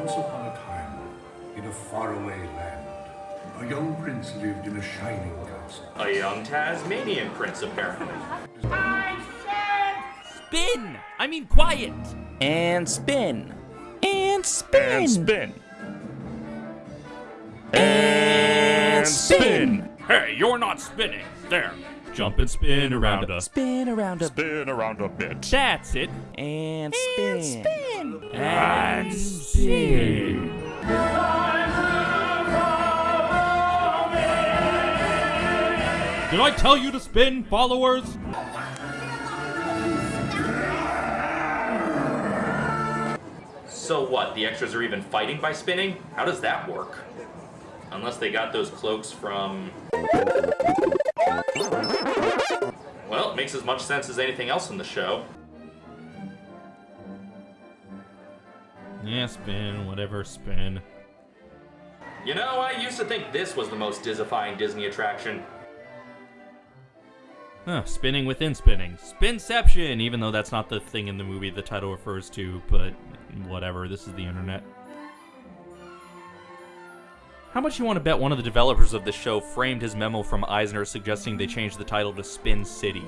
Once upon a time, in a faraway land, a young prince lived in a shining castle. A young Tasmanian prince, apparently. I said Spin! I mean quiet! And spin. And spin. And spin. And spin. Hey, you're not spinning. There. Jump and spin around us. Spin around a Spin around a bit. That's it. and spin. And spin. Did I tell you to spin, followers? So what, the extras are even fighting by spinning? How does that work? Unless they got those cloaks from... Well, it makes as much sense as anything else in the show. Yeah, spin, whatever, spin. You know, I used to think this was the most dizifying Disney attraction. Huh, spinning within spinning. Spinception, even though that's not the thing in the movie the title refers to, but whatever, this is the internet. How much you want to bet one of the developers of the show framed his memo from Eisner suggesting they change the title to Spin City?